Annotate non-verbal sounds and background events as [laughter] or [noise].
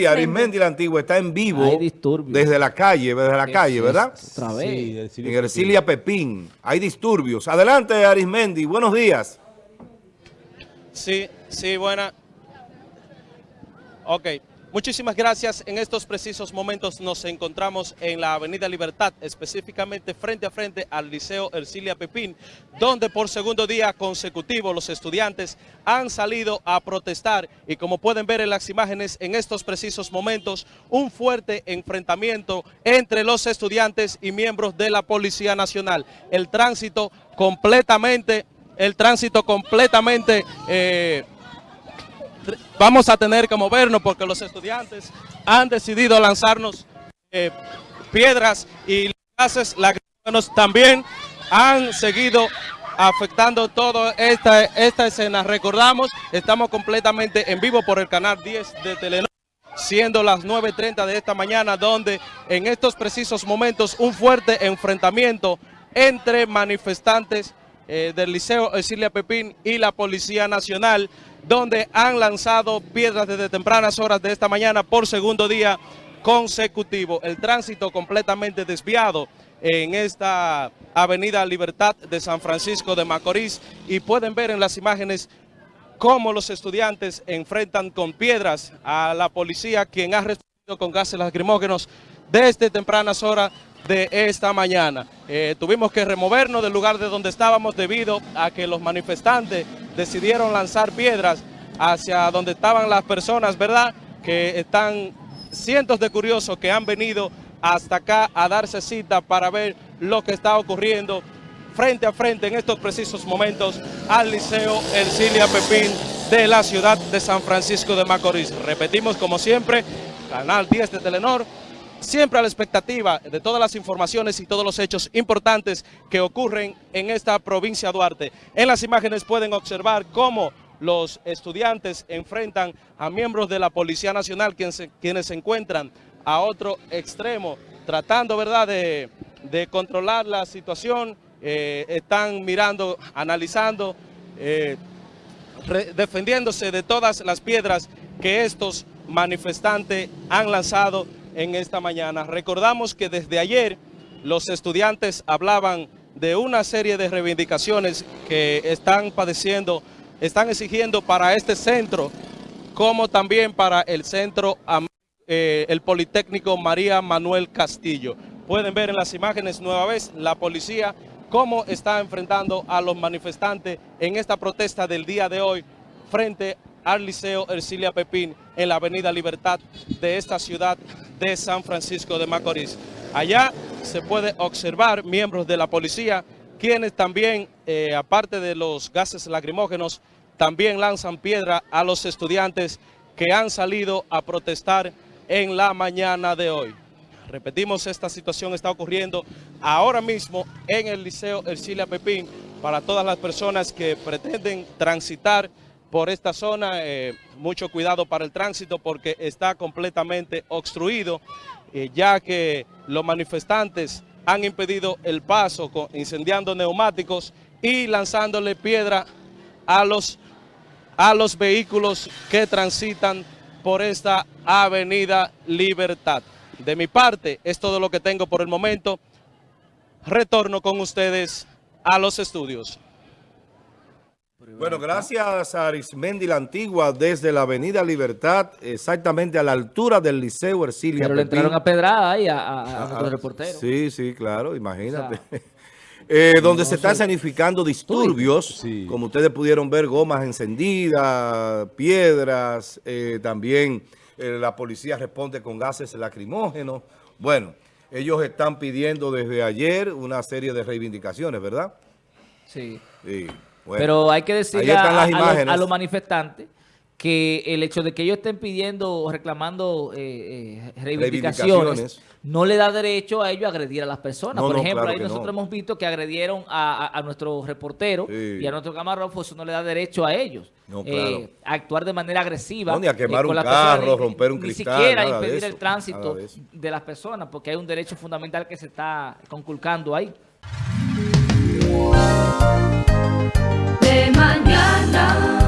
Y Arismendi la Antigua está en vivo Hay disturbios. desde la calle, desde la calle, ¿verdad? Otra vez. Sí, del En Ercilia Pepín. Hay disturbios. Adelante, Arismendi. Buenos días. Sí, sí, buena. Ok, muchísimas gracias. En estos precisos momentos nos encontramos en la Avenida Libertad, específicamente frente a frente al Liceo Ercilia Pepín, donde por segundo día consecutivo los estudiantes han salido a protestar y como pueden ver en las imágenes en estos precisos momentos, un fuerte enfrentamiento entre los estudiantes y miembros de la Policía Nacional. El tránsito completamente, el tránsito completamente... eh, vamos a tener que movernos porque los estudiantes han decidido lanzarnos eh, piedras y los gases lacrimógenos también han seguido afectando toda esta, esta escena. Recordamos, estamos completamente en vivo por el canal 10 de Telenor siendo las 9.30 de esta mañana, donde en estos precisos momentos un fuerte enfrentamiento entre manifestantes eh, del Liceo Ercilia Pepín y la Policía Nacional, donde han lanzado piedras desde tempranas horas de esta mañana por segundo día consecutivo. El tránsito completamente desviado en esta Avenida Libertad de San Francisco de Macorís y pueden ver en las imágenes cómo los estudiantes enfrentan con piedras a la policía, quien ha respondido con gases lacrimógenos desde tempranas horas de esta mañana. Eh, tuvimos que removernos del lugar de donde estábamos debido a que los manifestantes decidieron lanzar piedras hacia donde estaban las personas, ¿verdad? Que están cientos de curiosos que han venido hasta acá a darse cita para ver lo que está ocurriendo frente a frente en estos precisos momentos al Liceo Ercilia Pepín de la ciudad de San Francisco de Macorís. Repetimos como siempre, Canal 10 de Telenor, siempre a la expectativa de todas las informaciones y todos los hechos importantes que ocurren en esta provincia de Duarte. En las imágenes pueden observar cómo los estudiantes enfrentan a miembros de la Policía Nacional quienes se, quienes se encuentran a otro extremo, tratando ¿verdad? De, de controlar la situación, eh, están mirando, analizando, eh, defendiéndose de todas las piedras que estos manifestantes han lanzado en esta mañana. Recordamos que desde ayer los estudiantes hablaban de una serie de reivindicaciones que están padeciendo, están exigiendo para este centro, como también para el centro, eh, el Politécnico María Manuel Castillo. Pueden ver en las imágenes nueva vez la policía cómo está enfrentando a los manifestantes en esta protesta del día de hoy frente al Liceo Ercilia Pepín en la Avenida Libertad de esta ciudad de San Francisco de Macorís. Allá se puede observar miembros de la policía, quienes también, eh, aparte de los gases lacrimógenos, también lanzan piedra a los estudiantes que han salido a protestar en la mañana de hoy. Repetimos, esta situación está ocurriendo ahora mismo en el Liceo Ercilia Pepín para todas las personas que pretenden transitar por esta zona. eh, mucho cuidado para el tránsito porque está completamente obstruido, eh, ya que los manifestantes han impedido el paso con- incendiando neumáticos y lanzándole piedra a los a los vehículos que transitan por esta avenida Libertad. De mi parte, es todo lo que tengo por el momento. Retorno con ustedes a los estudios. Bueno, gracias a Arismendi la Antigua desde la Avenida Libertad, exactamente a la altura del Liceo Ercilia Pero le entraron a pedrada ahí a, a, a Ah, nuestro reportero. Sí, sí, claro, imagínate. [laughs] Eh, donde se están escenificando disturbios, Sí. como ustedes pudieron ver, gomas encendidas, piedras, eh, también eh, la policía responde con gases lacrimógenos. Bueno, ellos están pidiendo desde ayer una serie de reivindicaciones, ¿verdad? Sí. Sí, bueno. Pero hay que decirle a, los, imágenes. a los manifestantes que el hecho de que ellos estén pidiendo o reclamando eh, eh, reivindicaciones, Reivindicaciones. no le da derecho a ellos a agredir a las personas. No, Por no, ejemplo, claro ahí nosotros no. hemos visto que agredieron a, a- a nuestro reportero Sí. y a nuestro camarógrafo, eso no le da derecho a ellos. Eh, a actuar de manera agresiva. Ni a quemar con un carro, ni- romper un ni cristal, siquiera nada de impedir eso, el tránsito de de las personas, porque hay un derecho fundamental que se está conculcando ahí de mañana.